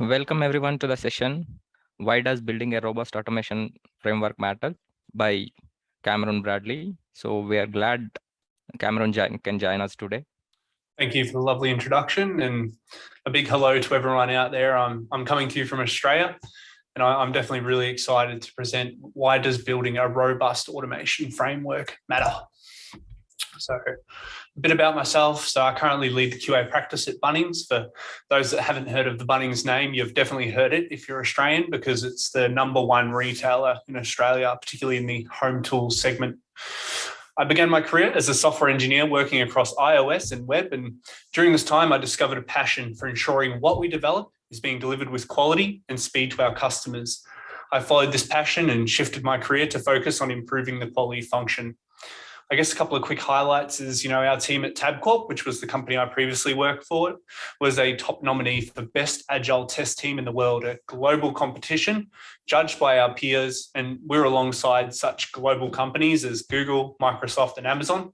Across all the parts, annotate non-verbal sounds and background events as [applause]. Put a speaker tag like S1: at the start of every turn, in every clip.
S1: Welcome everyone to the session, Why Does Building a Robust Automation Framework Matter by Cameron Bradley. So we are glad Cameron can join us today.
S2: Thank you for the lovely introduction and a big hello to everyone out there. I'm, I'm coming to you from Australia and I, I'm definitely really excited to present why does building a robust automation framework matter? So a bit about myself. So I currently lead the QA practice at Bunnings. For those that haven't heard of the Bunnings name, you've definitely heard it if you're Australian because it's the number one retailer in Australia, particularly in the home tools segment. I began my career as a software engineer working across iOS and web. And during this time, I discovered a passion for ensuring what we develop is being delivered with quality and speed to our customers. I followed this passion and shifted my career to focus on improving the quality function I guess a couple of quick highlights is, you know, our team at Tabcorp, which was the company I previously worked for, was a top nominee for best agile test team in the world, a global competition judged by our peers. And we're alongside such global companies as Google, Microsoft and Amazon.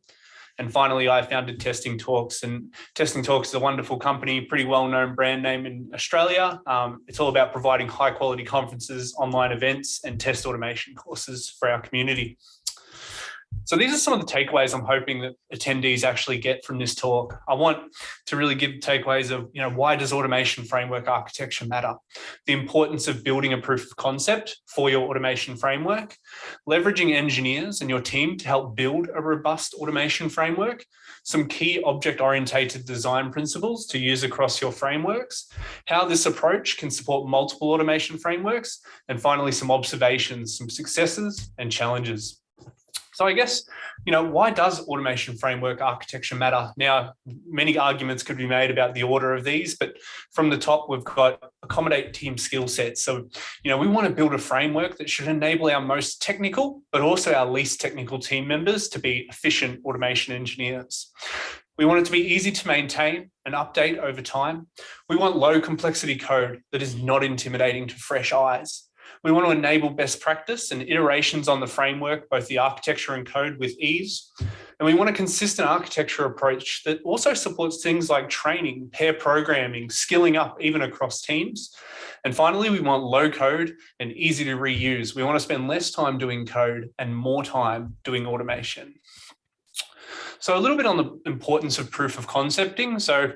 S2: And finally, I founded Testing Talks and Testing Talks is a wonderful company, pretty well-known brand name in Australia. Um, it's all about providing high quality conferences, online events and test automation courses for our community. So these are some of the takeaways I'm hoping that attendees actually get from this talk. I want to really give takeaways of, you know, why does automation framework architecture matter? The importance of building a proof of concept for your automation framework, leveraging engineers and your team to help build a robust automation framework, some key object-oriented design principles to use across your frameworks, how this approach can support multiple automation frameworks, and finally, some observations, some successes and challenges. So I guess, you know, why does automation framework architecture matter? Now, many arguments could be made about the order of these, but from the top, we've got accommodate team skill sets. So, you know, we want to build a framework that should enable our most technical, but also our least technical team members to be efficient automation engineers. We want it to be easy to maintain and update over time. We want low complexity code that is not intimidating to fresh eyes. We want to enable best practice and iterations on the framework, both the architecture and code with ease. And we want a consistent architecture approach that also supports things like training, pair programming, skilling up even across teams. And finally, we want low code and easy to reuse. We want to spend less time doing code and more time doing automation. So a little bit on the importance of proof of concepting. So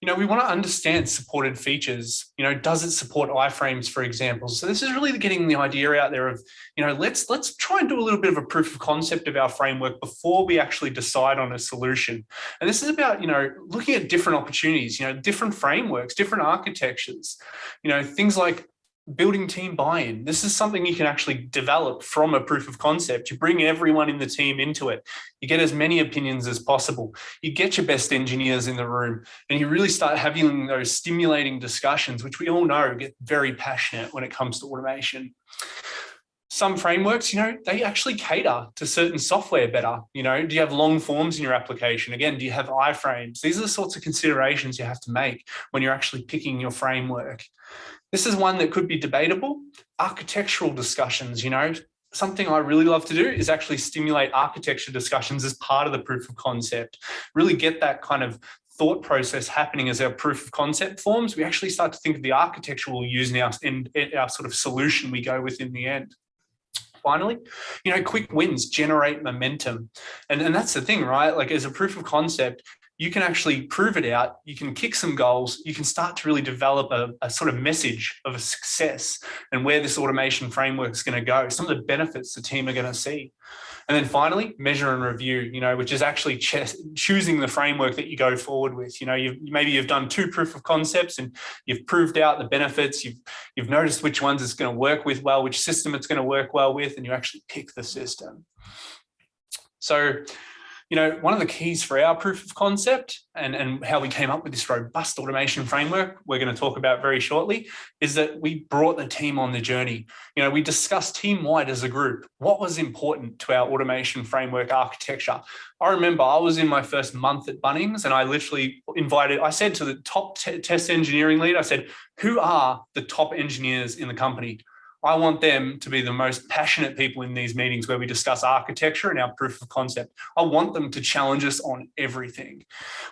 S2: you know, we want to understand supported features. You know, does it support iframes, for example? So this is really getting the idea out there of, you know, let's let's try and do a little bit of a proof of concept of our framework before we actually decide on a solution. And this is about, you know, looking at different opportunities, you know, different frameworks, different architectures, you know, things like building team buy-in. This is something you can actually develop from a proof of concept. You bring everyone in the team into it. You get as many opinions as possible. You get your best engineers in the room and you really start having those stimulating discussions, which we all know get very passionate when it comes to automation. Some frameworks, you know, they actually cater to certain software better. You know, do you have long forms in your application? Again, do you have iframes? These are the sorts of considerations you have to make when you're actually picking your framework. This is one that could be debatable. Architectural discussions, you know, something I really love to do is actually stimulate architecture discussions as part of the proof of concept, really get that kind of thought process happening as our proof of concept forms. We actually start to think of the architecture we'll use in, in our sort of solution we go with in the end finally, you know, quick wins generate momentum. And, and that's the thing, right? Like as a proof of concept, you can actually prove it out, you can kick some goals, you can start to really develop a, a sort of message of a success and where this automation framework is going to go, some of the benefits the team are going to see. And then finally, measure and review, you know, which is actually choosing the framework that you go forward with. You know, you've, maybe you've done two proof of concepts and you've proved out the benefits. You've, you've noticed which ones it's going to work with well, which system it's going to work well with, and you actually pick the system. So you know, one of the keys for our proof of concept and, and how we came up with this robust automation framework we're going to talk about very shortly is that we brought the team on the journey. You know, we discussed team-wide as a group what was important to our automation framework architecture. I remember I was in my first month at Bunnings and I literally invited, I said to the top test engineering lead, I said, who are the top engineers in the company? I want them to be the most passionate people in these meetings where we discuss architecture and our proof of concept. I want them to challenge us on everything.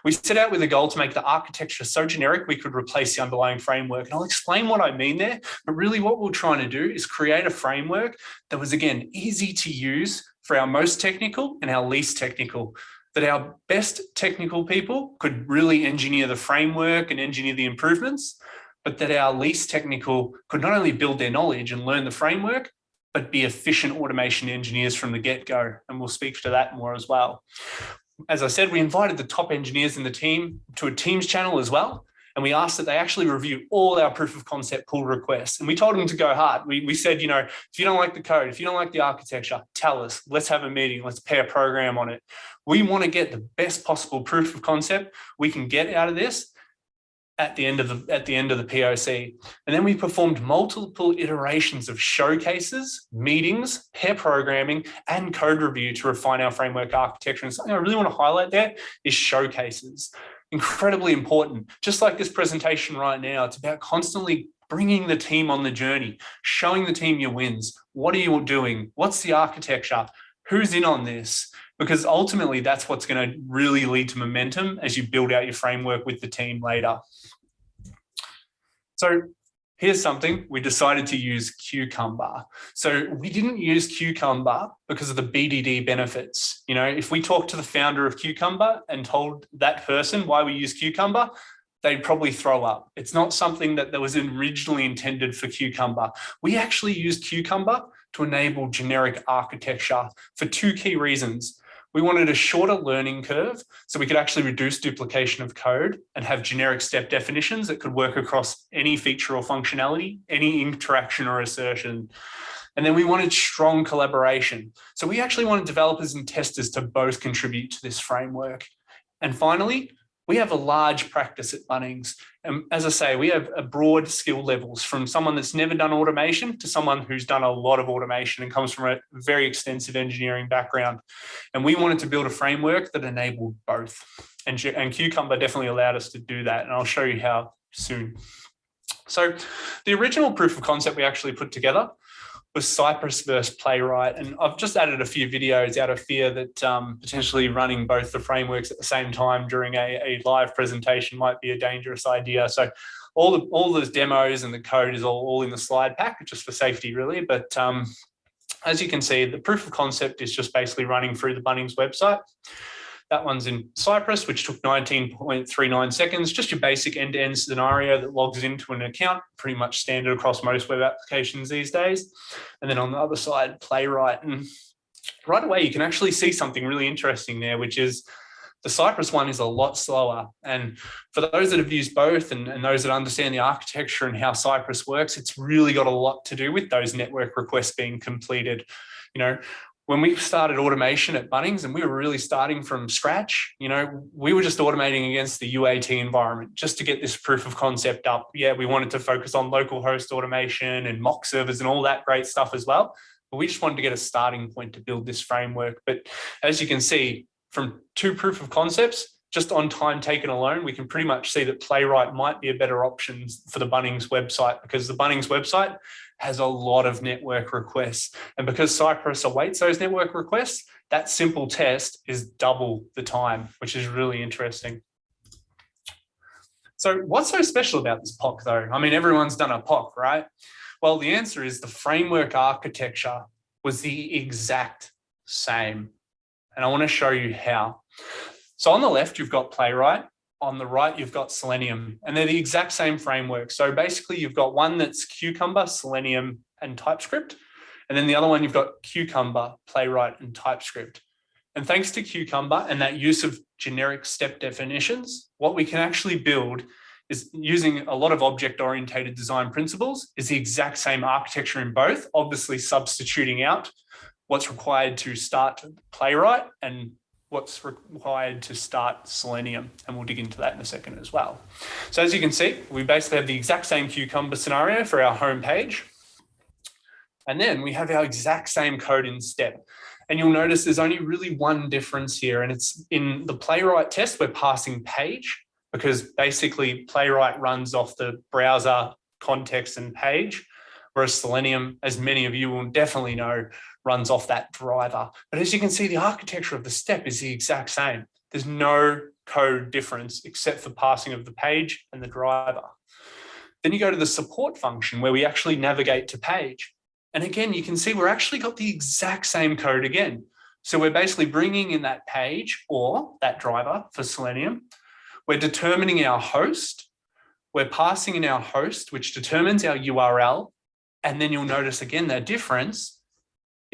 S2: We set out with a goal to make the architecture so generic we could replace the underlying framework. And I'll explain what I mean there, but really what we're trying to do is create a framework that was again, easy to use for our most technical and our least technical that our best technical people could really engineer the framework and engineer the improvements but that our least technical could not only build their knowledge and learn the framework, but be efficient automation engineers from the get-go. And we'll speak to that more as well. As I said, we invited the top engineers in the team to a Teams channel as well. And we asked that they actually review all our proof of concept pull requests. And we told them to go hard. We, we said, you know, if you don't like the code, if you don't like the architecture, tell us, let's have a meeting, let's pair program on it. We want to get the best possible proof of concept we can get out of this at the end of the at the end of the POC. And then we performed multiple iterations of showcases, meetings, pair programming, and code review to refine our framework architecture. And something I really want to highlight there is showcases. Incredibly important. Just like this presentation right now, it's about constantly bringing the team on the journey, showing the team your wins. What are you doing? What's the architecture? Who's in on this? because ultimately that's what's going to really lead to momentum as you build out your framework with the team later. So here's something we decided to use Cucumber. So we didn't use Cucumber because of the BDD benefits. You know, if we talked to the founder of Cucumber and told that person why we use Cucumber, they'd probably throw up. It's not something that, was originally intended for Cucumber. We actually used Cucumber to enable generic architecture for two key reasons. We wanted a shorter learning curve so we could actually reduce duplication of code and have generic step definitions that could work across any feature or functionality, any interaction or assertion. And then we wanted strong collaboration. So we actually wanted developers and testers to both contribute to this framework. And finally, we have a large practice at Bunnings. And as I say, we have a broad skill levels from someone that's never done automation to someone who's done a lot of automation and comes from a very extensive engineering background. And we wanted to build a framework that enabled both. And, and Cucumber definitely allowed us to do that. And I'll show you how soon. So the original proof of concept we actually put together was Cypress versus Playwright. And I've just added a few videos out of fear that um, potentially running both the frameworks at the same time during a, a, live presentation might be a dangerous idea. So all the all those demos and the code is all, all in the slide pack, just for safety really. But um, as you can see, the proof of concept is just basically running through the Bunnings website. That one's in Cypress, which took 19.39 seconds, just your basic end-to-end -end scenario that logs into an account, pretty much standard across most web applications these days. And then on the other side, Playwright. And right away, you can actually see something really interesting there, which is the Cypress one is a lot slower. And for those that have used both and, and, those that understand the architecture and how Cypress works, it's really got a lot to do with those network requests being completed. You know, when we started automation at Bunnings and we were really starting from scratch, you know, we were just automating against the UAT environment just to get this proof of concept up. Yeah, we wanted to focus on local host automation and mock servers and all that great stuff as well. But we just wanted to get a starting point to build this framework. But as you can see, from two proof of concepts, just on time taken alone, we can pretty much see that Playwright might be a better option for the Bunnings website because the Bunnings website has a lot of network requests. And because Cypress awaits those network requests, that simple test is double the time, which is really interesting. So what's so special about this POC though? I mean, everyone's done a POC, right? Well, the answer is the framework architecture was the exact same. And I want to show you how. So on the left, you've got Playwright on the right, you've got Selenium, and they're the exact same framework. So basically, you've got one that's Cucumber, Selenium, and TypeScript. And then the other one, you've got Cucumber, Playwright, and TypeScript. And thanks to Cucumber and that use of generic step definitions, what we can actually build is using a lot of object-oriented design principles is the exact same architecture in both, obviously substituting out what's required to start Playwright and what's required to start Selenium, and we'll dig into that in a second as well. So as you can see, we basically have the exact same Cucumber scenario for our home page. And then we have our exact same code in step. And you'll notice there's only really one difference here, and it's in the Playwright test, we're passing page because basically Playwright runs off the browser context and page, whereas Selenium, as many of you will definitely know, runs off that driver. But as you can see, the architecture of the step is the exact same. There's no code difference except for passing of the page and the driver. Then you go to the support function where we actually navigate to page. And again, you can see we're actually got the exact same code again. So we're basically bringing in that page or that driver for Selenium. We're determining our host. We're passing in our host, which determines our URL. And then you'll notice again that difference.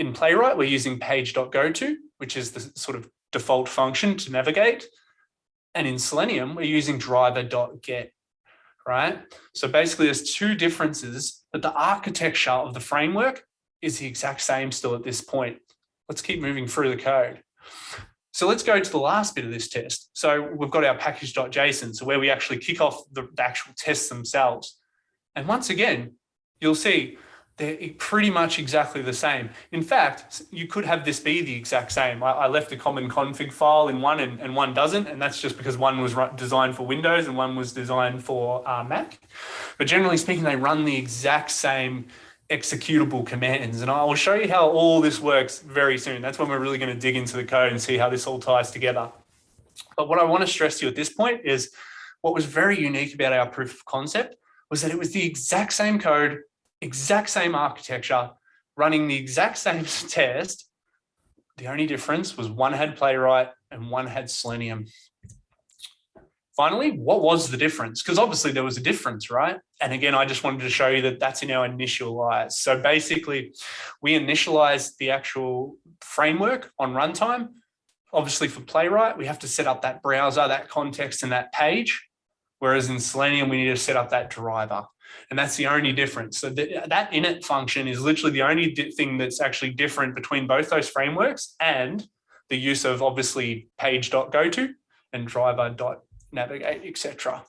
S2: In Playwright, we're using page.goto, which is the sort of default function to navigate. And in Selenium, we're using driver.get, right? So basically there's two differences, but the architecture of the framework is the exact same still at this point. Let's keep moving through the code. So let's go to the last bit of this test. So we've got our package.json, so where we actually kick off the, the actual tests themselves. And once again, you'll see they're pretty much exactly the same. In fact, you could have this be the exact same. I, I left a common config file in one and, and, one doesn't, and that's just because one was designed for Windows and one was designed for uh, Mac. But generally speaking, they run the exact same executable commands. And I will show you how all this works very soon. That's when we're really going to dig into the code and see how this all ties together. But what I want to stress to you at this point is what was very unique about our proof of concept was that it was the exact same code, exact same architecture, running the exact same [laughs] test. The only difference was one had Playwright and one had Selenium finally, what was the difference? Because obviously there was a difference, right? And again, I just wanted to show you that that's in our initialize. So basically, we initialize the actual framework on runtime. Obviously for Playwright, we have to set up that browser, that context, and that page. Whereas in Selenium, we need to set up that driver. And that's the only difference. So the, that init function is literally the only thing that's actually different between both those frameworks and the use of obviously page.goto and driver.goto navigate, etc.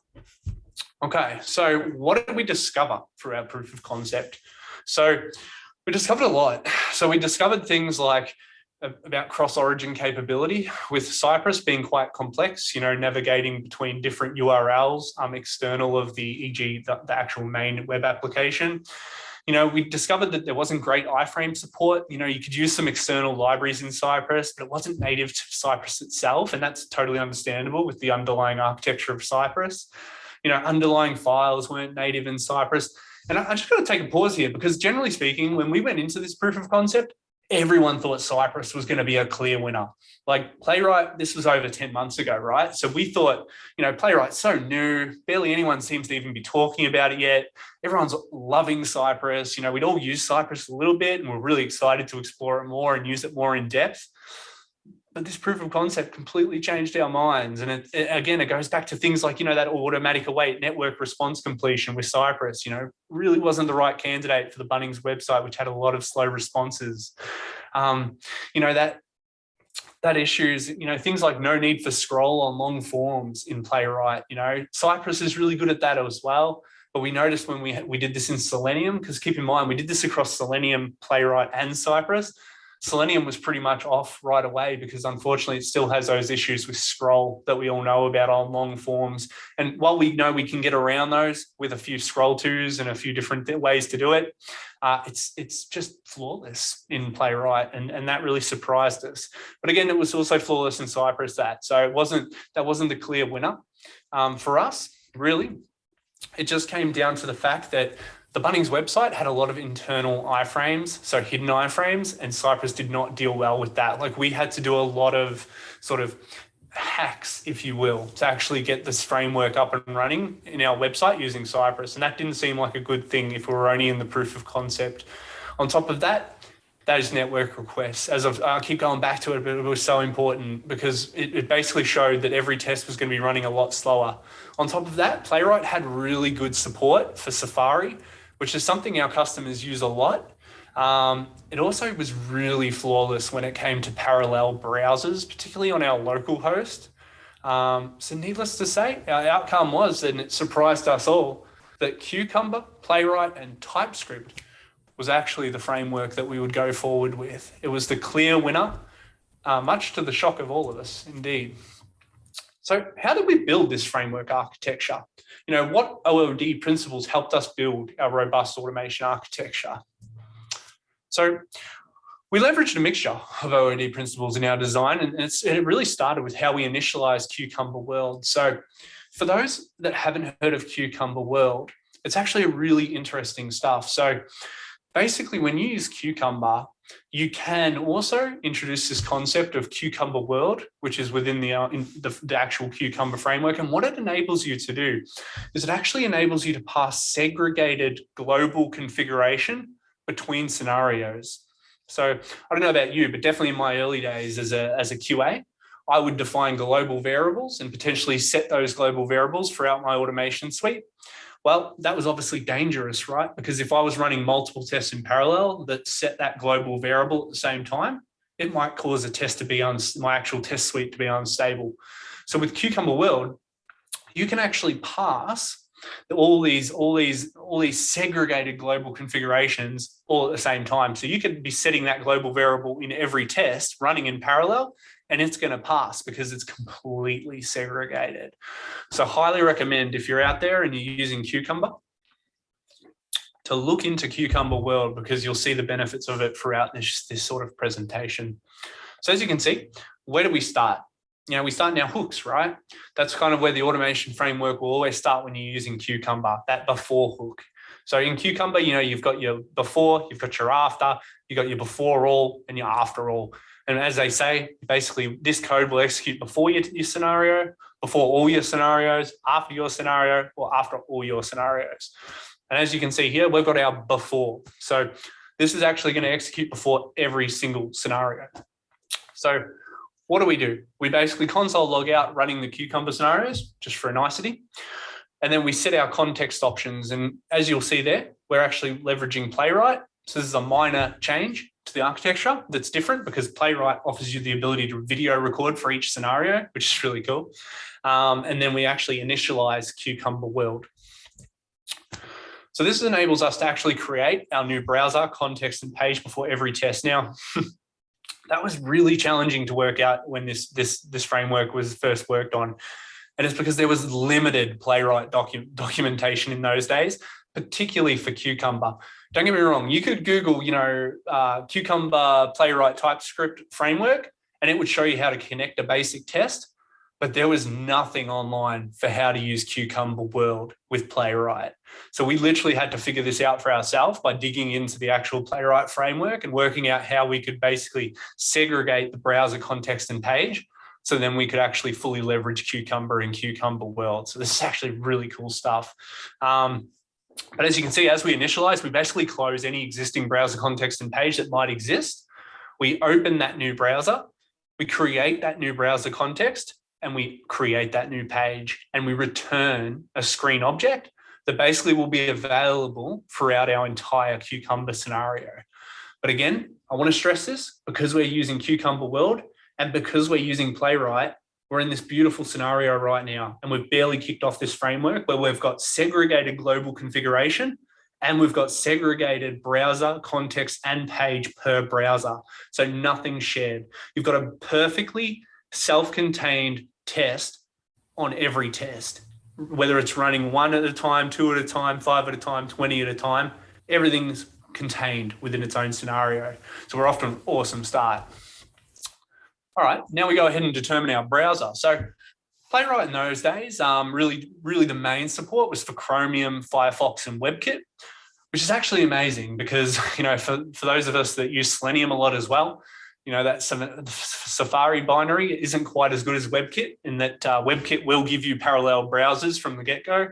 S2: Okay, so what did we discover through our proof of concept? So we discovered a lot. So we discovered things like about cross-origin capability with Cypress being quite complex, you know, navigating between different URLs um, external of the, e.g. The, the actual main web application you know, we discovered that there wasn't great iframe support. You know, you could use some external libraries in Cypress, but it wasn't native to Cypress itself. And that's totally understandable with the underlying architecture of Cypress. You know, underlying files weren't native in Cypress. And I, I just got to take a pause here because generally speaking, when we went into this proof of concept, everyone thought Cypress was going to be a clear winner. Like Playwright, this was over 10 months ago, right? So we thought, you know, Playwright's so new, barely anyone seems to even be talking about it yet. Everyone's loving Cypress. You know, we'd all use Cypress a little bit and we're really excited to explore it more and use it more in depth but this proof of concept completely changed our minds. And it, it, again, it goes back to things like, you know, that automatic await network response completion with Cypress, you know, really wasn't the right candidate for the Bunnings website, which had a lot of slow responses. Um, you know, that that issues, you know, things like no need for scroll on long forms in Playwright, you know, Cypress is really good at that as well. But we noticed when we, we did this in Selenium, because keep in mind, we did this across Selenium, Playwright and Cypress. Selenium was pretty much off right away because unfortunately it still has those issues with scroll that we all know about on long forms. And while we know we can get around those with a few scroll twos and a few different ways to do it, uh, it's it's just flawless in Playwright, and and that really surprised us. But again, it was also flawless in Cypress that, so it wasn't that wasn't the clear winner um, for us really. It just came down to the fact that the Bunnings website had a lot of internal iframes, so hidden iframes, and Cypress did not deal well with that. Like we had to do a lot of sort of hacks, if you will, to actually get this framework up and running in our website using Cypress. And that didn't seem like a good thing if we were only in the proof of concept. On top of that, those network requests, as I've, i keep going back to it, but it was so important because it, it basically showed that every test was going to be running a lot slower. On top of that, Playwright had really good support for Safari, which is something our customers use a lot. Um, it also was really flawless when it came to parallel browsers, particularly on our local host. Um, so needless to say, our outcome was, and it surprised us all, that Cucumber, Playwright, and TypeScript was actually the framework that we would go forward with. It was the clear winner, uh, much to the shock of all of us, indeed. So how did we build this framework architecture? You know, what OOD principles helped us build our robust automation architecture? So we leveraged a mixture of OOD principles in our design, and, it really started with how we initialized Cucumber World. So for those that haven't heard of Cucumber World, it's actually a really interesting stuff. So basically when you use Cucumber, you can also introduce this concept of Cucumber World, which is within the, uh, the, the, actual Cucumber framework. And what it enables you to do is it actually enables you to pass segregated global configuration between scenarios. So I don't know about you, but definitely in my early days as a, as a QA, I would define global variables and potentially set those global variables throughout my automation suite. Well, that was obviously dangerous, right? Because if I was running multiple tests in parallel that set that global variable at the same time, it might cause a test to be on my actual test suite to be unstable. So with Cucumber World, you can actually pass all these all these all these segregated global configurations all at the same time so you could be setting that global variable in every test running in parallel and it's going to pass because it's completely segregated. So highly recommend if you're out there and you're using Cucumber to look into Cucumber World because you'll see the benefits of it throughout this, this sort of presentation. So as you can see, where do we start? You know, we start our hooks, right? That's kind of where the automation framework will always start when you're using Cucumber, that before hook. So in Cucumber, you know, you've got your before, you've got your after, you've got your before all and your after all. And as they say, basically this code will execute before your, your scenario, before all your scenarios, after your scenario, or after all your scenarios. And as you can see here, we've got our before. So this is actually going to execute before every single scenario. So what do we do? We basically console log out running the Cucumber scenarios, just for a nicety. And then we set our context options. And as you'll see there, we're actually leveraging Playwright. So this is a minor change to the architecture that's different because Playwright offers you the ability to video record for each scenario, which is really cool. Um, and then we actually initialize Cucumber World. So this enables us to actually create our new browser context and page before every test. Now, [laughs] that was really challenging to work out when this, this, this framework was first worked on. And it's because there was limited Playwright docu documentation in those days, particularly for Cucumber. Don't get me wrong, you could Google, you know, uh, Cucumber Playwright TypeScript framework, and it would show you how to connect a basic test, but there was nothing online for how to use Cucumber World with Playwright. So we literally had to figure this out for ourselves by digging into the actual Playwright framework and working out how we could basically segregate the browser context and page so then we could actually fully leverage Cucumber in Cucumber World. So this is actually really cool stuff. Um, but as you can see, as we initialize, we basically close any existing browser context and page that might exist. We open that new browser, we create that new browser context, and we create that new page, and we return a screen object that basically will be available throughout our entire Cucumber scenario. But again, I want to stress this because we're using Cucumber World and because we're using Playwright, we're in this beautiful scenario right now, and we've barely kicked off this framework where we've got segregated global configuration and we've got segregated browser context and page per browser. So nothing shared. You've got a perfectly self-contained test on every test, whether it's running one at a time, two at a time, five at a time, 20 at a time, everything's contained within its own scenario. So we're off to an awesome start. All right, now we go ahead and determine our browser. So Playwright in those days, um, really, really the main support was for Chromium, Firefox, and WebKit, which is actually amazing because, [laughs] you know, for, for those of us that use Selenium a lot as well, you know, that Safari binary isn't quite as good as WebKit in that uh, WebKit will give you parallel browsers from the get-go.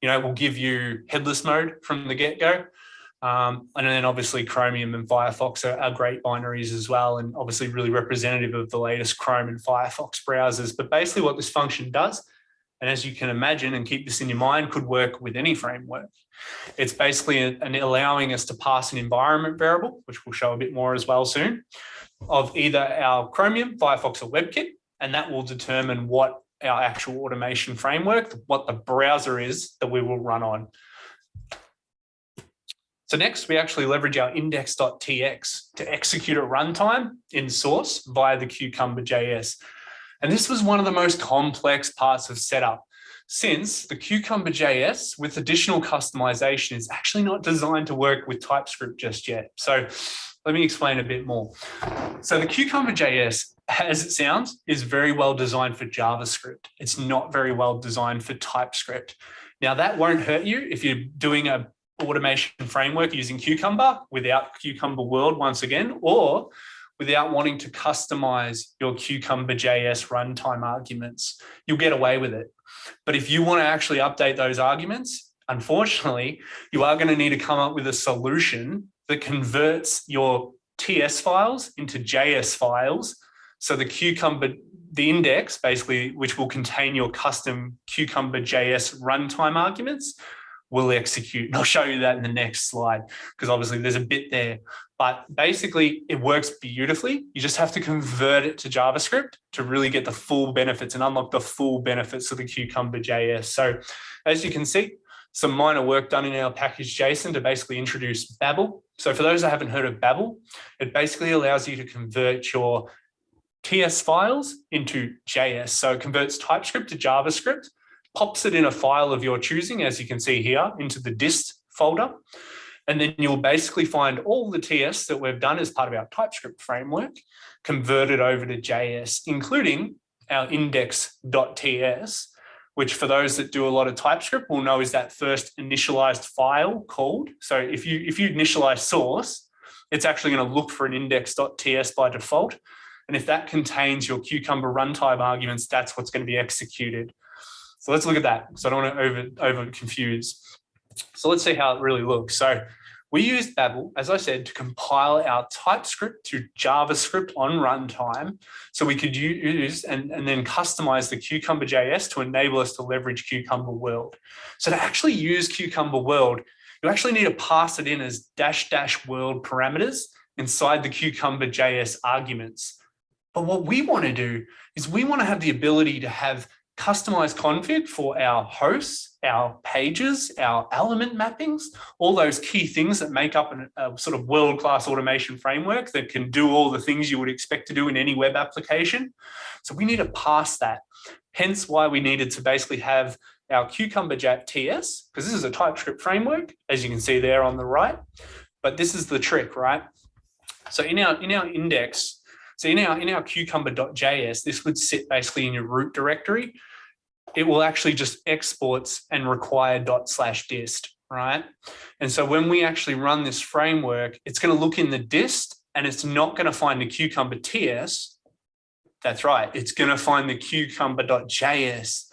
S2: You know, it will give you headless mode from the get-go. Um, and then obviously Chromium and Firefox are, are, great binaries as well, and obviously really representative of the latest Chrome and Firefox browsers. But basically what this function does, and as you can imagine and keep this in your mind, could work with any framework. It's basically an allowing us to pass an environment variable, which we'll show a bit more as well soon, of either our Chromium, Firefox or WebKit, and that will determine what our actual automation framework, what the browser is that we will run on. So next, we actually leverage our index.ts to execute a runtime in source via the Cucumber JS. And this was one of the most complex parts of setup since the Cucumber JS with additional customization is actually not designed to work with TypeScript just yet. So let me explain a bit more. So the Cucumber JS, as it sounds, is very well designed for JavaScript. It's not very well designed for TypeScript. Now that won't hurt you if you're doing a automation framework using Cucumber without Cucumber World once again, or without wanting to customize your Cucumber JS runtime arguments, you'll get away with it. But if you want to actually update those arguments, unfortunately, you are going to need to come up with a solution that converts your TS files into JS files. So the Cucumber, the index basically, which will contain your custom Cucumber JS runtime arguments, will execute. And I'll show you that in the next slide, because obviously there's a bit there. But basically, it works beautifully. You just have to convert it to JavaScript to really get the full benefits and unlock the full benefits of the Cucumber JS. So as you can see, some minor work done in our package JSON to basically introduce Babel. So for those that haven't heard of Babel, it basically allows you to convert your TS files into JS. So it converts TypeScript to JavaScript, pops it in a file of your choosing, as you can see here, into the dist folder. And then you'll basically find all the TS that we've done as part of our TypeScript framework converted over to JS, including our index.ts, which for those that do a lot of TypeScript will know is that first initialized file called. So if you if you initialize source, it's actually going to look for an index.ts by default. And if that contains your Cucumber runtime arguments, that's what's going to be executed. So let's look at that. So I don't want to over, over confuse. So let's see how it really looks. So we used Babel, as I said, to compile our TypeScript to JavaScript on runtime so we could use and, and then customize the Cucumber JS to enable us to leverage Cucumber World. So to actually use Cucumber World, you actually need to pass it in as dash dash world parameters inside the Cucumber JS arguments. But what we want to do is we want to have the ability to have customized config for our hosts, our pages, our element mappings, all those key things that make up an, a sort of world-class automation framework that can do all the things you would expect to do in any web application. So we need to pass that. Hence why we needed to basically have our Cucumber TS, because this is a TypeScript framework, as you can see there on the right. But this is the trick, right? So in our, in our index, so in our, in our cucumber.js, this would sit basically in your root directory. It will actually just exports and require dot slash dist, right? And so when we actually run this framework, it's going to look in the dist and it's not going to find the cucumber TS. That's right. It's going to find the cucumber.js.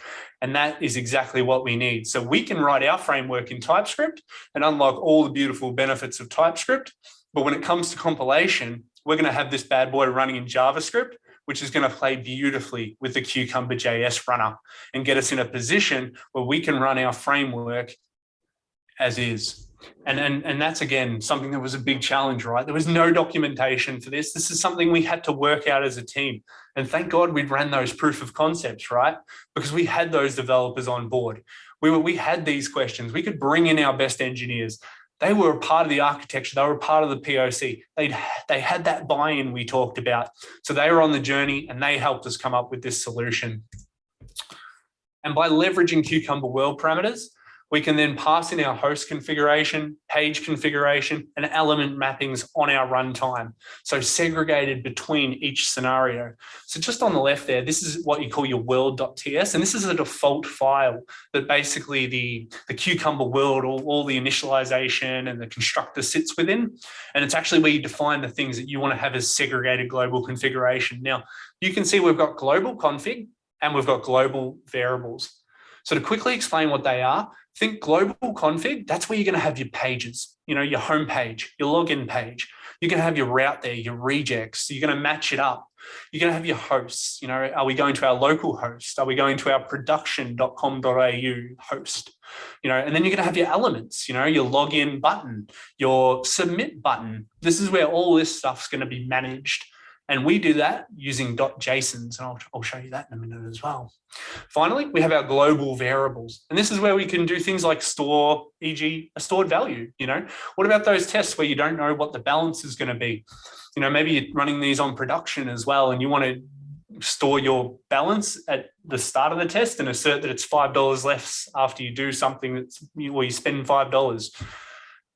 S2: And that is exactly what we need. So we can write our framework in TypeScript and unlock all the beautiful benefits of TypeScript. But when it comes to compilation, we're going to have this bad boy running in JavaScript, which is going to play beautifully with the Cucumber JS runner and get us in a position where we can run our framework as is. And, and, and that's, again, something that was a big challenge, right? There was no documentation for this. This is something we had to work out as a team. And thank God we ran those proof of concepts, right? Because we had those developers on board. We, were, we had these questions. We could bring in our best engineers they were a part of the architecture. They were a part of the POC. They they had that buy-in we talked about. So they were on the journey and they helped us come up with this solution. And by leveraging Cucumber World parameters, we can then pass in our host configuration, page configuration, and element mappings on our runtime. So segregated between each scenario. So just on the left there, this is what you call your world.ts, and this is a default file that basically the, the Cucumber world, all, all the initialization and the constructor sits within. And it's actually where you define the things that you want to have as segregated global configuration. Now, you can see we've got global config and we've got global variables. So to quickly explain what they are, think global config, that's where you're going to have your pages, you know, your home page, your login page. You're going to have your route there, your regex. You're going to match it up. You're going to have your hosts. You know, are we going to our local host? Are we going to our production.com.au host? You know, and then you're going to have your elements, you know, your login button, your submit button. This is where all this stuff's going to be managed. And we do that using .jsons, and I'll, I'll show you that in a minute as well. Finally, we have our global variables. And this is where we can do things like store, e.g. a stored value, you know? What about those tests where you don't know what the balance is gonna be? You know, maybe you're running these on production as well, and you wanna store your balance at the start of the test and assert that it's $5 less after you do something that's, well, you spend $5.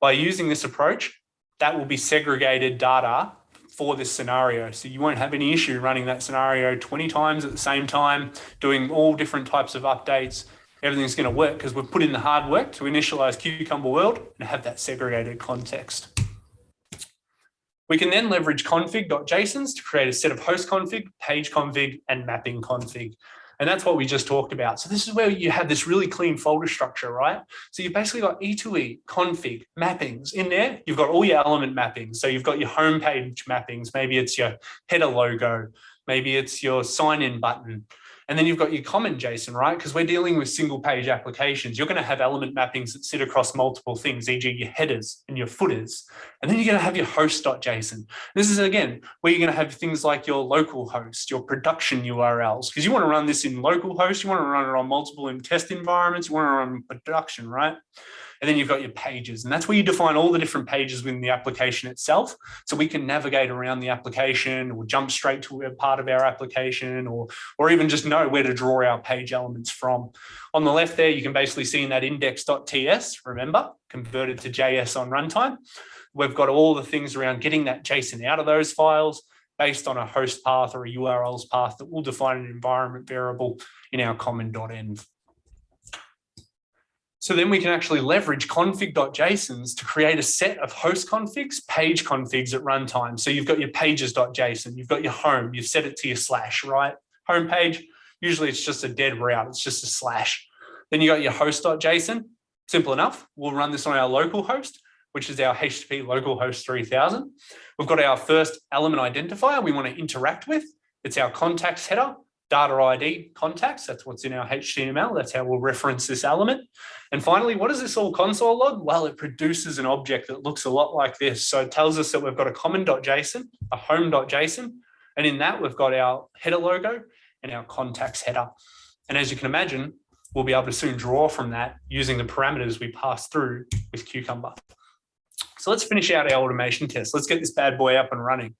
S2: By using this approach, that will be segregated data for this scenario. So you won't have any issue running that scenario 20 times at the same time, doing all different types of updates. Everything's going to work because we've put in the hard work to initialize Cucumber World and have that segregated context. We can then leverage config.jsons to create a set of host config, page config, and mapping config. And that's what we just talked about. So this is where you have this really clean folder structure, right? So you've basically got E2E, config, mappings in there. You've got all your element mappings. So you've got your homepage mappings. Maybe it's your header logo. Maybe it's your sign in button. And then you've got your common JSON, right? Because we're dealing with single page applications. You're going to have element mappings that sit across multiple things, e.g. your headers and your footers. And then you're going to have your host.json. This is, again, where you're going to have things like your local host, your production URLs, because you want to run this in local host, you want to run it on multiple in test environments, you want to run production, right? And then you've got your pages, and that's where you define all the different pages within the application itself. So we can navigate around the application or jump straight to a part of our application or, or even just know where to draw our page elements from. On the left there, you can basically see in that index.ts, remember, converted to JS on runtime. We've got all the things around getting that JSON out of those files based on a host path or a URLs path that will define an environment variable in our common.env. So then we can actually leverage config.jsons to create a set of host configs, page configs at runtime. So you've got your pages.json, you've got your home, you've set it to your slash, right? Home page, usually it's just a dead route, it's just a slash. Then you got your host.json, simple enough. We'll run this on our local host, which is our HTTP localhost 3000. We've got our first element identifier we want to interact with. It's our contacts header data ID contacts. That's what's in our HTML. That's how we'll reference this element. And finally, what does this all console log? Well, it produces an object that looks a lot like this. So it tells us that we've got a common.json, a home.json, and in that we've got our header logo and our contacts header. And as you can imagine, we'll be able to soon draw from that using the parameters we pass through with Cucumber. So let's finish out our automation test. Let's get this bad boy up and running.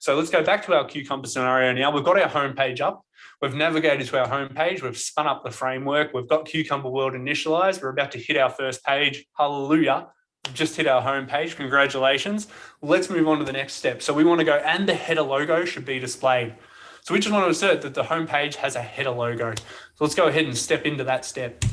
S2: So let's go back to our Cucumber scenario now. We've got our home page up. We've navigated to our home page. We've spun up the framework. We've got Cucumber World initialized. We're about to hit our first page. Hallelujah. We've just hit our home page. Congratulations. Let's move on to the next step. So we want to go and the header logo should be displayed. So we just want to assert that the home page has a header logo. So let's go ahead and step into that step.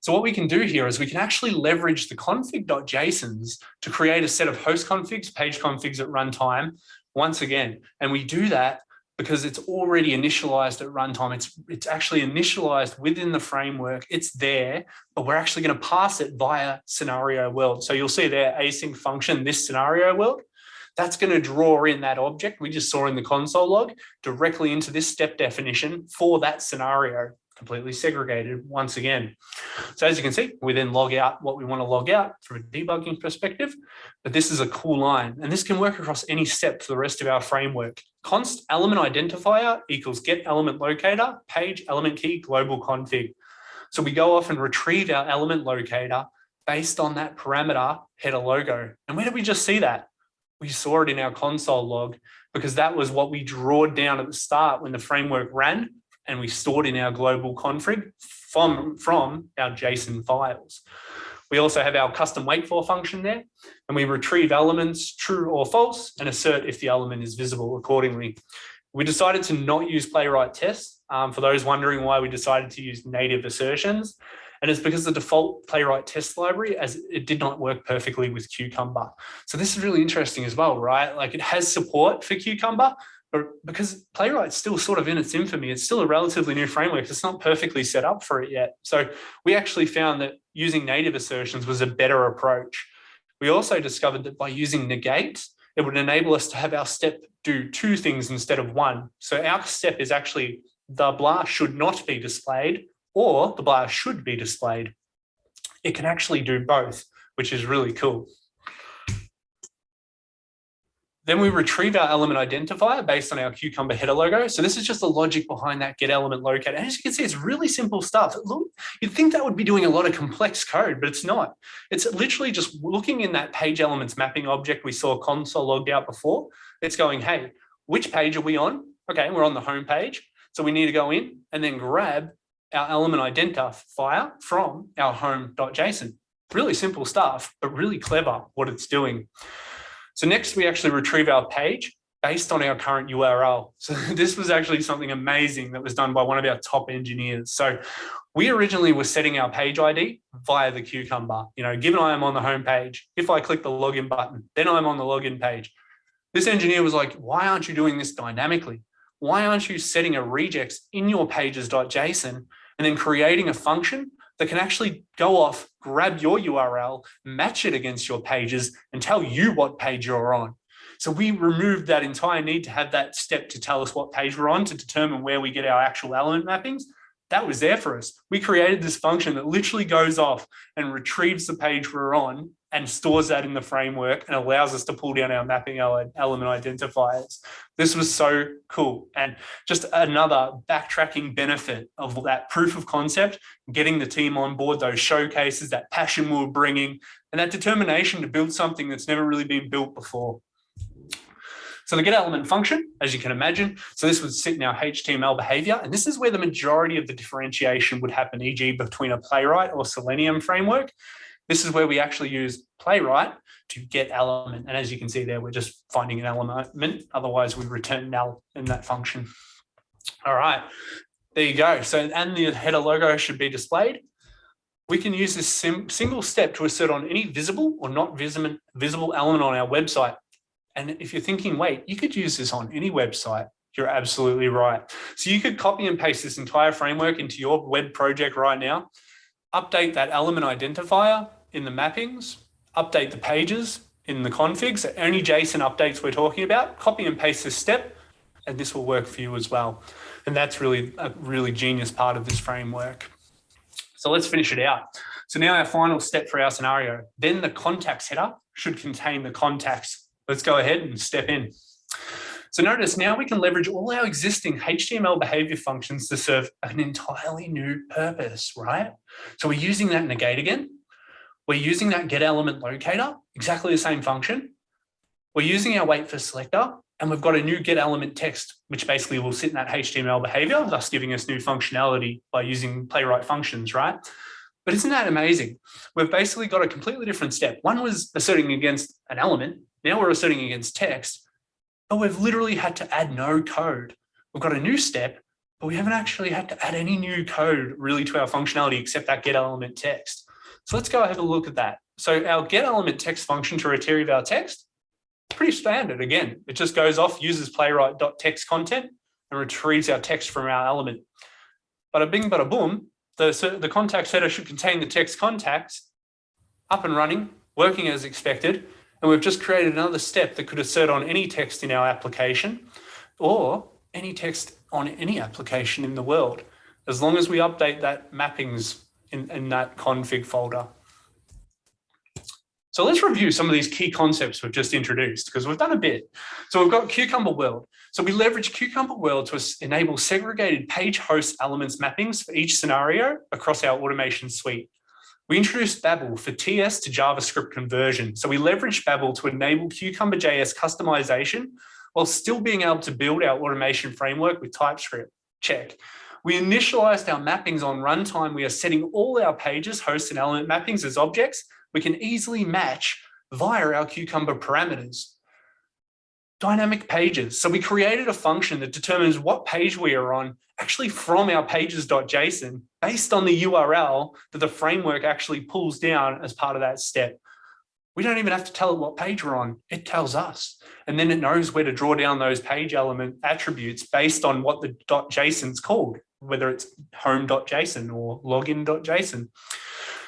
S2: So what we can do here is we can actually leverage the config.jsons to create a set of host configs, page configs at runtime once again. And we do that because it's already initialized at runtime. It's, it's actually initialized within the framework. It's there, but we're actually going to pass it via scenario world. So you'll see there async function, this scenario world. That's going to draw in that object we just saw in the console log directly into this step definition for that scenario completely segregated once again. So as you can see, we then log out what we want to log out from a debugging perspective, but this is a cool line and this can work across any step for the rest of our framework. Const element identifier equals get element locator, page element key global config. So we go off and retrieve our element locator based on that parameter header logo. And where did we just see that? We saw it in our console log because that was what we drawed down at the start when the framework ran and we stored in our global config from, from our JSON files. We also have our custom wait for function there, and we retrieve elements true or false and assert if the element is visible accordingly. We decided to not use playwright tests. Um, for those wondering why we decided to use native assertions, and it's because the default playwright test library as it did not work perfectly with Cucumber. So this is really interesting as well, right? Like it has support for Cucumber, because Playwright's still sort of in its infamy, it's still a relatively new framework. It's not perfectly set up for it yet. So we actually found that using native assertions was a better approach. We also discovered that by using negate, it would enable us to have our step do two things instead of one. So our step is actually the blah should not be displayed or the blah should be displayed. It can actually do both, which is really cool. Then we retrieve our element identifier based on our Cucumber header logo. So this is just the logic behind that get element locator. And as you can see, it's really simple stuff. Look, you'd think that would be doing a lot of complex code, but it's not. It's literally just looking in that page elements mapping object we saw console logged out before. It's going, hey, which page are we on? okay, we're on the home page. So we need to go in and then grab our element identifier from our home.json. Really simple stuff, but really clever what it's doing. So next we actually retrieve our page based on our current URL. So [laughs] this was actually something amazing that was done by one of our top engineers. So we originally were setting our page ID via the Cucumber. You know, given I am on the home page, if I click the login button, then I'm on the login page. This engineer was like, why aren't you doing this dynamically? Why aren't you setting a regex in your pages.json and then creating a function that can actually go off, grab your URL, match it against your pages and tell you what page you're on. So we removed that entire need to have that step to tell us what page we're on to determine where we get our actual element mappings. That was there for us. We created this function that literally goes off and retrieves the page we're on and stores that in the framework and allows us to pull down our mapping element identifiers. This was so cool. And just another backtracking benefit of that proof of concept, getting the team on board, those showcases, that passion we were bringing, and that determination to build something that's never really been built before. So the get element function, as you can imagine, so this would sit in our HTML behavior, and this is where the majority of the differentiation would happen, e.g. between a Playwright or Selenium framework. This is where we actually use Playwright to get element. And as you can see there, we're just finding an element. Otherwise, we return null in that function. All right, there you go. So, and the header logo should be displayed. We can use this single step to assert on any visible or not visible, visible element on our website. And if you're thinking, wait, you could use this on any website, you're absolutely right. So you could copy and paste this entire framework into your web project right now, update that element identifier in the mappings, update the pages in the configs, any JSON updates we're talking about, copy and paste this step, and this will work for you as well. And that's really a really genius part of this framework. So let's finish it out. So now our final step for our scenario, then the contacts header should contain the contacts. Let's go ahead and step in. So notice now we can leverage all our existing HTML behavior functions to serve an entirely new purpose, right? So we're using that negate again. We're using that get element locator, exactly the same function. We're using our wait for selector and we've got a new get element text, which basically will sit in that HTML behavior, thus giving us new functionality by using playwright functions, right? But isn't that amazing? We've basically got a completely different step. One was asserting against an element. Now we're asserting against text, but we've literally had to add no code. We've got a new step, but we haven't actually had to add any new code really to our functionality except that get element text. So let's go have a look at that. So our get element text function to retrieve our text, pretty standard. Again, it just goes off, uses playwright.text content and retrieves our text from our element. But Bada bing, bada boom, the, the contact header should contain the text contacts up and running, working as expected. And we've just created another step that could assert on any text in our application or any text on any application in the world, as long as we update that mappings in, in that config folder. So let's review some of these key concepts we've just introduced because we've done a bit. So we've got Cucumber World. So we leverage Cucumber World to enable segregated page host elements mappings for each scenario across our automation suite. We introduced Babel for TS to JavaScript conversion. So we leveraged Babel to enable Cucumber.js customization while still being able to build our automation framework with TypeScript. Check. We initialized our mappings on runtime. We are setting all our pages, host and element mappings as objects. We can easily match via our Cucumber parameters. Dynamic pages. So we created a function that determines what page we are on actually from our pages.json based on the URL that the framework actually pulls down as part of that step. We don't even have to tell it what page we're on. It tells us. And then it knows where to draw down those page element attributes based on what the .json's called whether it's home.json or login.json.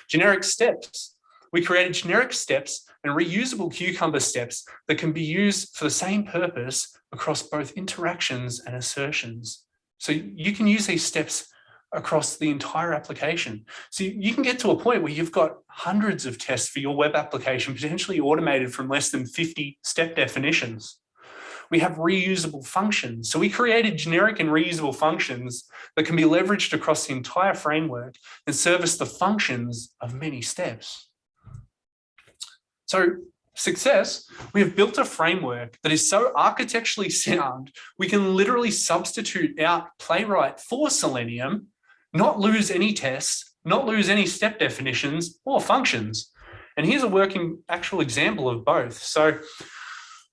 S2: Generic steps. We created generic steps and reusable Cucumber steps that can be used for the same purpose across both interactions and assertions. So you can use these steps across the entire application. So you can get to a point where you've got hundreds of tests for your web application potentially automated from less than 50 step definitions we have reusable functions. So we created generic and reusable functions that can be leveraged across the entire framework and service the functions of many steps. So Success, we have built a framework that is so architecturally sound, we can literally substitute out Playwright for Selenium, not lose any tests, not lose any step definitions or functions. And here's a working actual example of both. So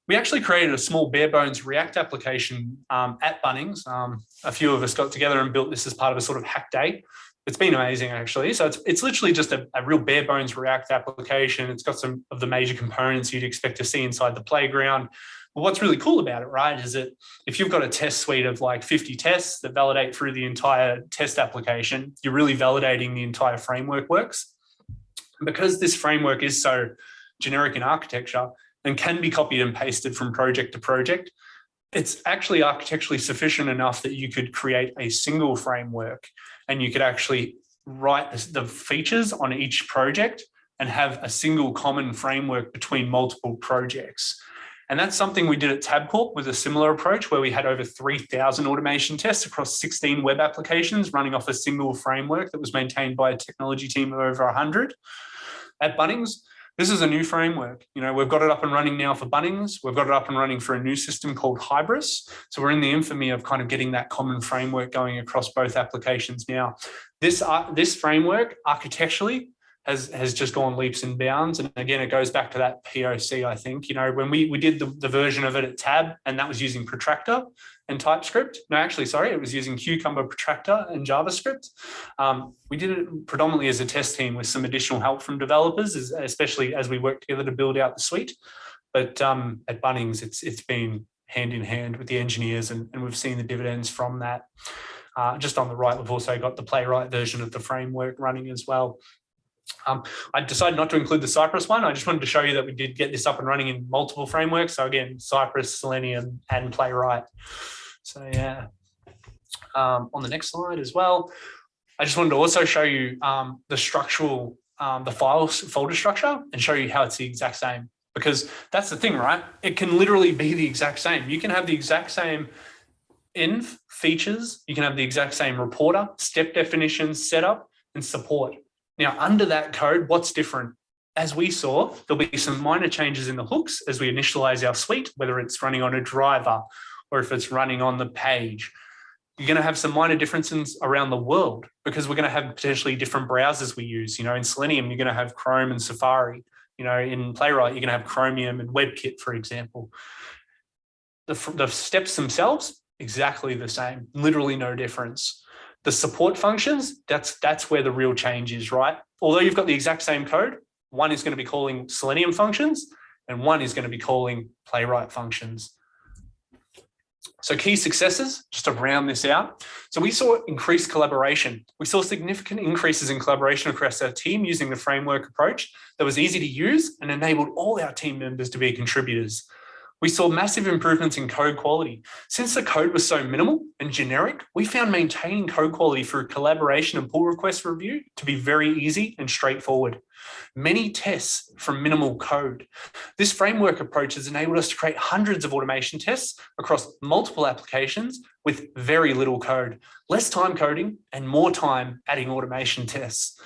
S2: we actually created a small bare bones React application um, at Bunnings. Um, a few of us got together and built this as part of a sort of hack day. It's been amazing actually. So it's, it's literally just a, a real bare bones React application. It's got some of the major components you'd expect to see inside the playground. But what's really cool about it, right, is that if you've got a test suite of like 50 tests that validate through the entire test application, you're really validating the entire framework works. because this framework is so generic in architecture, and can be copied and pasted from project to project. It's actually architecturally sufficient enough that you could create a single framework and you could actually write the features on each project and have a single common framework between multiple projects. And that's something we did at Tabcorp with a similar approach where we had over 3,000 automation tests across 16 web applications running off a single framework that was maintained by a technology team of over 100. At Bunnings, this is a new framework. You know, we've got it up and running now for Bunnings. We've got it up and running for a new system called Hybris. So we're in the infamy of kind of getting that common framework going across both applications now. This, uh, this framework architecturally has has just gone leaps and bounds. And again, it goes back to that POC, I think. You know, when we, we did the, the version of it at Tab, and that was using Protractor and TypeScript. No, actually, sorry, it was using Cucumber Protractor and JavaScript. Um, we did it predominantly as a test team with some additional help from developers, especially as we work together to build out the suite. But um, at Bunnings, it's it's been hand in hand with the engineers, and, and we've seen the dividends from that. Uh, just on the right, we've also got the playwright version of the framework running as well. Um, I decided not to include the Cypress one. I just wanted to show you that we did get this up and running in multiple frameworks. So again, Cypress, Selenium, and Playwright. So yeah. Um, on the next slide as well, I just wanted to also show you um, the structural, um, the file folder structure and show you how it's the exact same. Because that's the thing, right? It can literally be the exact same. You can have the exact same inf features. You can have the exact same reporter, step definitions, setup, and support. Now, under that code, what's different? As we saw, there'll be some minor changes in the hooks as we initialize our suite, whether it's running on a driver or if it's running on the page. You're going to have some minor differences around the world because we're going to have potentially different browsers we use. You know, in Selenium, you're going to have Chrome and Safari. You know, in Playwright, you're going to have Chromium and WebKit, for example. The, the steps themselves, exactly the same, literally no difference. The support functions, that's, that's where the real change is, right? Although you've got the exact same code, one is going to be calling Selenium functions and one is going to be calling Playwright functions. So key successes, just to round this out. So we saw increased collaboration. We saw significant increases in collaboration across our team using the framework approach that was easy to use and enabled all our team members to be contributors. We saw massive improvements in code quality. Since the code was so minimal and generic, we found maintaining code quality through collaboration and pull request review to be very easy and straightforward. Many tests from minimal code. This framework approach has enabled us to create hundreds of automation tests across multiple applications with very little code, less time coding and more time adding automation tests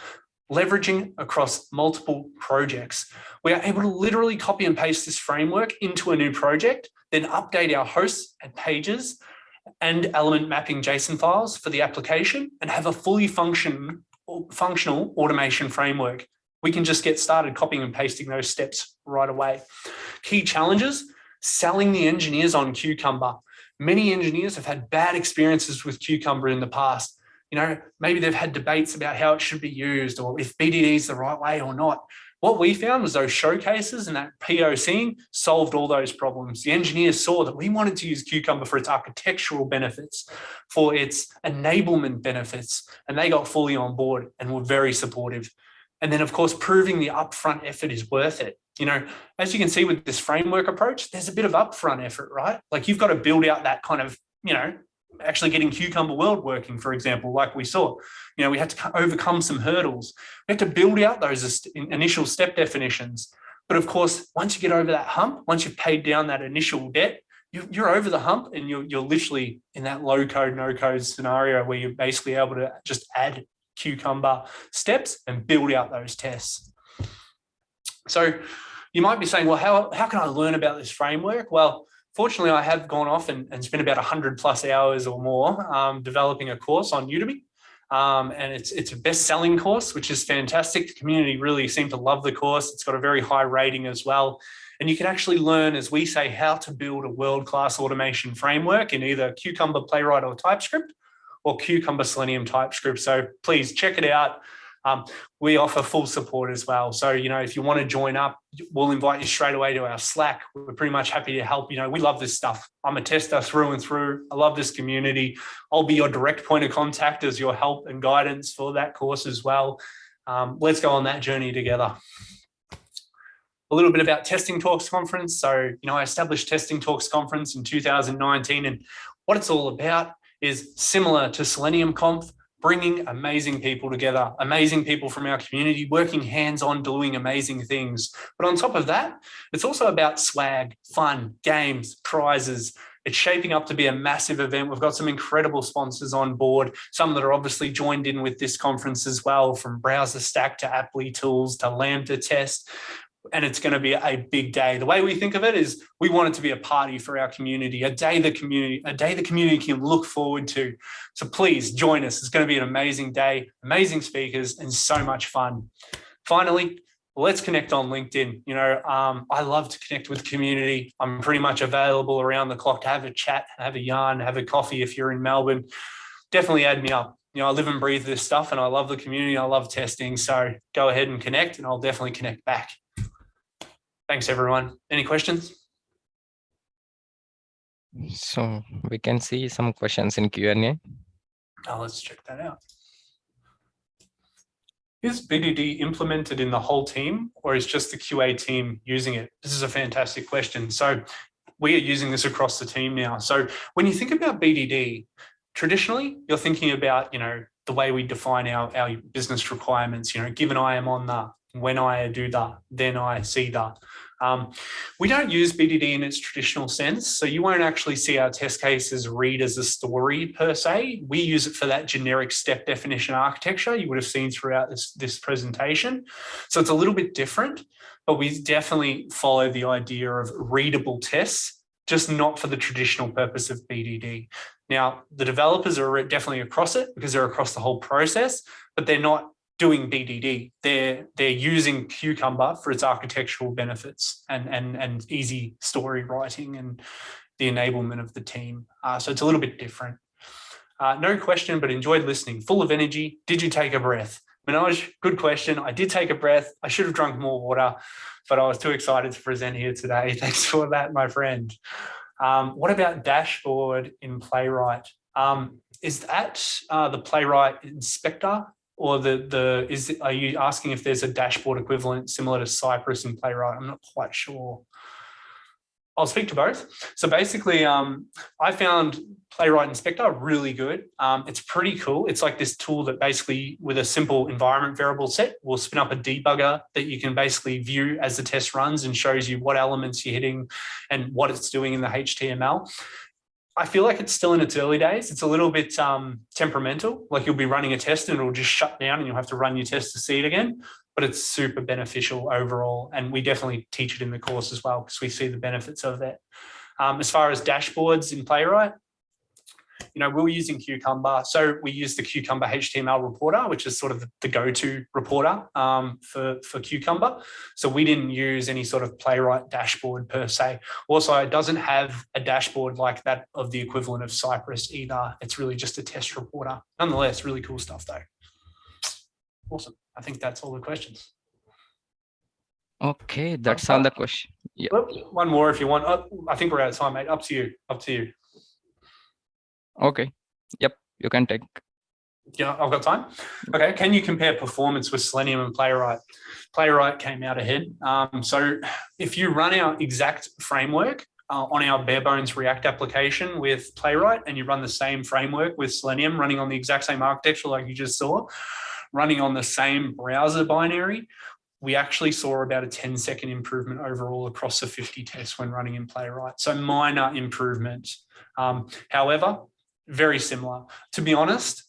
S2: leveraging across multiple projects. We are able to literally copy and paste this framework into a new project, then update our hosts and pages and element mapping JSON files for the application and have a fully function, functional automation framework. We can just get started copying and pasting those steps right away. Key challenges, selling the engineers on Cucumber. Many engineers have had bad experiences with Cucumber in the past you know, maybe they've had debates about how it should be used or if BDD is the right way or not. What we found was those showcases and that POCing solved all those problems. The engineers saw that we wanted to use Cucumber for its architectural benefits, for its enablement benefits, and they got fully on board and were very supportive. And then, of course, proving the upfront effort is worth it. You know, as you can see with this framework approach, there's a bit of upfront effort, right? Like you've got to build out that kind of, you know, actually getting Cucumber World working, for example, like we saw. You know, we had to overcome some hurdles. We had to build out those initial step definitions. But of course, once you get over that hump, once you've paid down that initial debt, you're over the hump and you're, you're literally in that low code, no code scenario where you're basically able to just add Cucumber steps and build out those tests. So you might be saying, well, how, how can I learn about this framework? Well, fortunately, I have gone off and, and spent about 100 plus hours or more um, developing a course on Udemy. Um, and it's it's a best-selling course, which is fantastic. The community really seem to love the course. It's got a very high rating as well. And you can actually learn, as we say, how to build a world-class automation framework in either Cucumber, Playwright, or TypeScript, or Cucumber Selenium TypeScript. So please check it out. Um, we offer full support as well. So, you know, if you want to join up, we'll invite you straight away to our Slack. We're pretty much happy to help. You know, we love this stuff. I'm a tester through and through. I love this community. I'll be your direct point of contact as your help and guidance for that course as well. Um, let's go on that journey together. A little bit about Testing Talks Conference. So, you know, I established Testing Talks Conference in 2019 and what it's all about is similar to Selenium Conf, bringing amazing people together, amazing people from our community, working hands-on, doing amazing things. But on top of that, it's also about swag, fun, games, prizes. It's shaping up to be a massive event. We've got some incredible sponsors on board, some that are obviously joined in with this conference as well, from BrowserStack to Applitools to LambdaTest and it's going to be a big day. The way we think of it is we want it to be a party for our community, a day the community, a day the community can look forward to. So please join us. It's going to be an amazing day, amazing speakers, and so much fun. Finally, let's connect on LinkedIn. You know, um, I love to connect with community. I'm pretty much available around the clock to have a chat, have a yarn, have a coffee if you're in Melbourne. Definitely add me up. You know, I live and breathe this stuff and I love the community. I love testing. So go ahead and connect and I'll definitely connect back. Thanks, everyone. Any questions?
S1: So we can see some questions in Q&A.
S2: Now oh, let's check that out. Is BDD implemented in the whole team or is just the QA team using it? This is a fantastic question. So we are using this across the team now. So when you think about BDD, traditionally you're thinking about, you know, the way we define our, our business requirements, you know, given I am on the, when I do that, then I see that. Um, we don't use BDD in its traditional sense, so you won't actually see our test cases read as a story per se. We use it for that generic step definition architecture you would have seen throughout this, this presentation. So it's a little bit different, but we definitely follow the idea of readable tests, just not for the traditional purpose of BDD. Now, the developers are definitely across it because they're across the whole process, but they're not doing BDD. They're they're using Cucumber for its architectural benefits and and and easy story writing and the enablement of the team. Uh, so it's a little bit different. Uh, no question, but enjoyed listening. Full of energy. Did you take a breath? Manoj, good question. I did take a breath. I should have drunk more water, but I was too excited to present here today. [laughs] Thanks for that, my friend. Um, what about dashboard in Playwright? Um, is that uh, the Playwright inspector or the the is are you asking if there's a dashboard equivalent similar to Cypress and Playwright? I'm not quite sure. I'll speak to both. So basically, um, I found Playwright Inspector really good. Um, it's pretty cool. It's like this tool that basically, with a simple environment variable set, will spin up a debugger that you can basically view as the test runs and shows you what elements you're hitting and what it's doing in the HTML. I feel like it's still in its early days. It's a little bit um, temperamental, like you'll be running a test and it'll just shut down and you'll have to run your test to see it again, but it's super beneficial overall. And we definitely teach it in the course as well because we see the benefits of that. Um, as far as dashboards in Playwright, you know, we were using Cucumber. So we use the Cucumber HTML reporter, which is sort of the go-to reporter um, for, for Cucumber. So we didn't use any sort of playwright dashboard per se. Also, it doesn't have a dashboard like that of the equivalent of Cypress either. It's really just a test reporter. Nonetheless, really cool stuff though. Awesome. I think that's all the questions.
S1: Okay, that's all the question. Yeah.
S2: One more if you want. Oh, I think we're out of time, mate. Up to you. Up to you.
S1: Okay. Yep. You can take.
S2: Yeah, I've got time. Okay. Can you compare performance with Selenium and Playwright? Playwright came out ahead. Um, so if you run our exact framework uh, on our bare bones React application with Playwright and you run the same framework with Selenium running on the exact same architecture like you just saw, running on the same browser binary, we actually saw about a 10 second improvement overall across the 50 tests when running in Playwright. So minor improvement. Um, however, very similar. To be honest,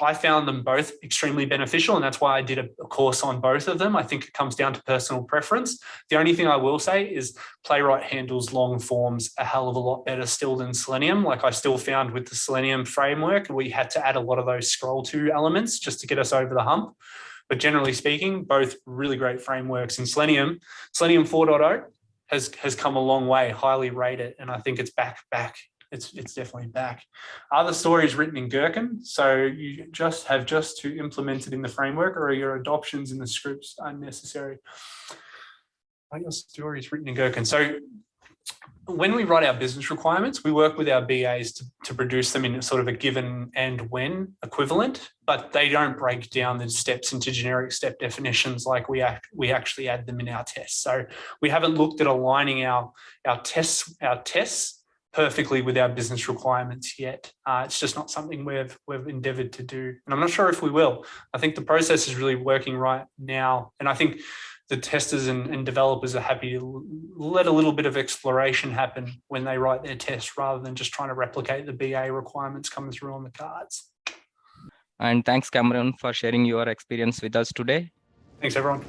S2: I found them both extremely beneficial, and that's why I did a, course on both of them. I think it comes down to personal preference. The only thing I will say is Playwright handles long forms a hell of a lot better still than Selenium. Like I still found with the Selenium framework, we had to add a lot of those scroll to elements just to get us over the hump. But generally speaking, both really great frameworks. And Selenium, Selenium 4.0 has has come a long way, highly rated, and I think it's back back. It's it's definitely back. Are the stories written in Gherkin? So you just have just to implement it in the framework, or are your adoptions in the scripts unnecessary? Are your stories written in Gherkin? So when we write our business requirements, we work with our BAs to, to produce them in a sort of a given and when equivalent, but they don't break down the steps into generic step definitions like we act, we actually add them in our tests. So we haven't looked at aligning our our tests our tests perfectly with our business requirements yet. Uh, it's just not something we've we've endeavored to do, and I'm not sure if we will. I think the process is really working right now, and I think the testers and, and, developers are happy to let a little bit of exploration happen when they write their tests rather than just trying to replicate the BA requirements coming through on the cards.
S1: And thanks, Cameron, for sharing your experience with us today.
S2: Thanks, everyone.